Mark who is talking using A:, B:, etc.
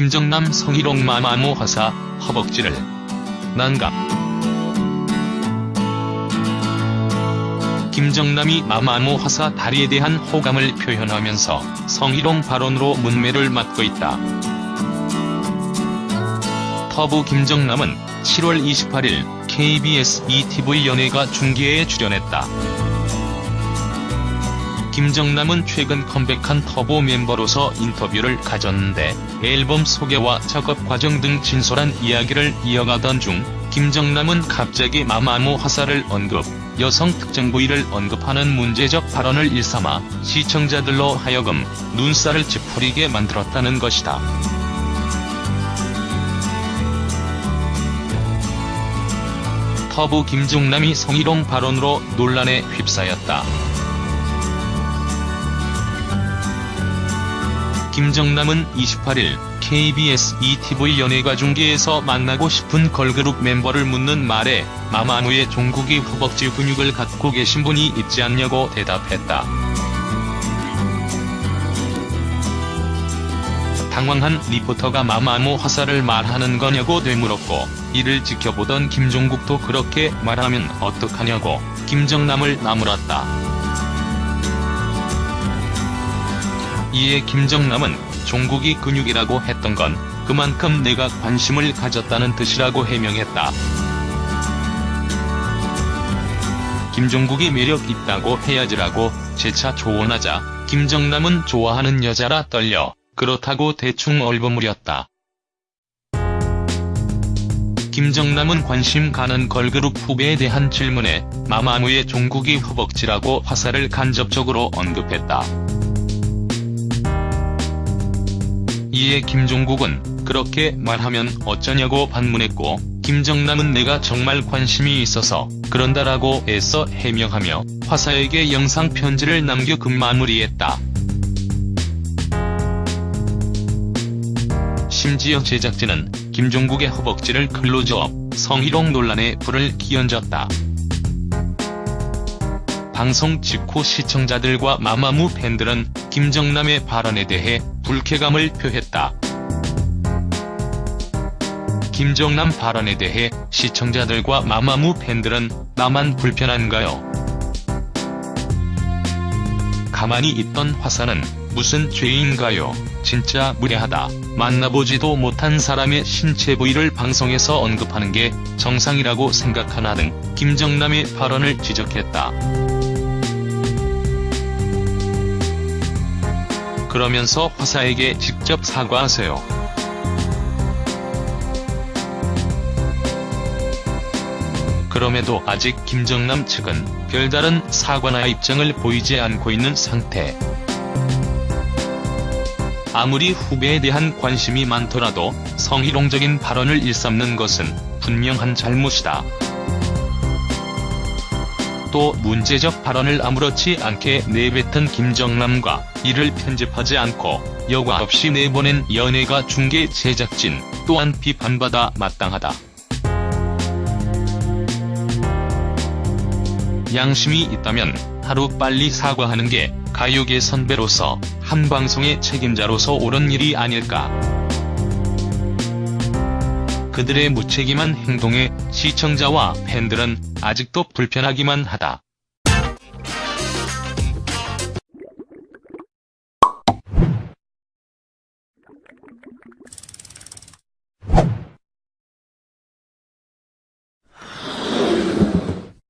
A: 김정남 성희롱 마마무 화사 허벅지를 난감 김정남이 마마무 화사 다리에 대한 호감을 표현하면서 성희롱 발언으로 문매를 맞고 있다. 터부 김정남은 7월 28일 KBS ETV 연예가 중계에 출연했다. 김정남은 최근 컴백한 터보 멤버로서 인터뷰를 가졌는데 앨범 소개와 작업 과정 등 진솔한 이야기를 이어가던 중 김정남은 갑자기 마마무 화사를 언급, 여성 특정 부위를 언급하는 문제적 발언을 일삼아 시청자들로 하여금 눈살을 찌푸리게 만들었다는 것이다. 터부 김정남이 성희롱 발언으로 논란에 휩싸였다. 김정남은 28일 KBS ETV 연예가 중계에서 만나고 싶은 걸그룹 멤버를 묻는 말에 마마무의 종국이 허벅지 근육을 갖고 계신 분이 있지 않냐고 대답했다. 당황한 리포터가 마마무 화살을 말하는 거냐고 되물었고 이를 지켜보던 김종국도 그렇게 말하면 어떡하냐고 김정남을 나무랐다. 이에 김정남은 종국이 근육이라고 했던 건 그만큼 내가 관심을 가졌다는 뜻이라고 해명했다. 김종국이 매력 있다고 해야지라고 재차 조언하자 김정남은 좋아하는 여자라 떨려 그렇다고 대충 얼버무렸다. 김정남은 관심 가는 걸그룹 후배에 대한 질문에 마마무의 종국이 허벅지라고 화살을 간접적으로 언급했다. 이에 김종국은 그렇게 말하면 어쩌냐고 반문했고 김정남은 내가 정말 관심이 있어서 그런다라고 애써 해명하며 화사에게 영상 편지를 남겨 급 마무리했다. 심지어 제작진은 김종국의 허벅지를 클로즈업, 성희롱 논란에 불을 끼얹었다. 방송 직후 시청자들과 마마무 팬들은 김정남의 발언에 대해 불쾌감을 표했다. 김정남 발언에 대해 시청자들과 마마무 팬들은 나만 불편한가요? 가만히 있던 화사는 무슨 죄인가요? 진짜 무례하다. 만나보지도 못한 사람의 신체 부위를 방송에서 언급하는 게 정상이라고 생각하나 등 김정남의 발언을 지적했다. 그러면서 화사에게 직접 사과하세요. 그럼에도 아직 김정남 측은 별다른 사과나 입장을 보이지 않고 있는 상태. 아무리 후배에 대한 관심이 많더라도 성희롱적인 발언을 일삼는 것은 분명한 잘못이다. 또 문제적 발언을 아무렇지 않게 내뱉은 김정남과 이를 편집하지 않고 여과 없이 내보낸 연예가 중계 제작진 또한 비판받아 마땅하다. 양심이 있다면 하루빨리 사과하는 게 가요계 선배로서 한 방송의 책임자로서 옳은 일이 아닐까. 그들의 무책임한 행동에 시청자와 팬들은 아직도 불편하기만 하다.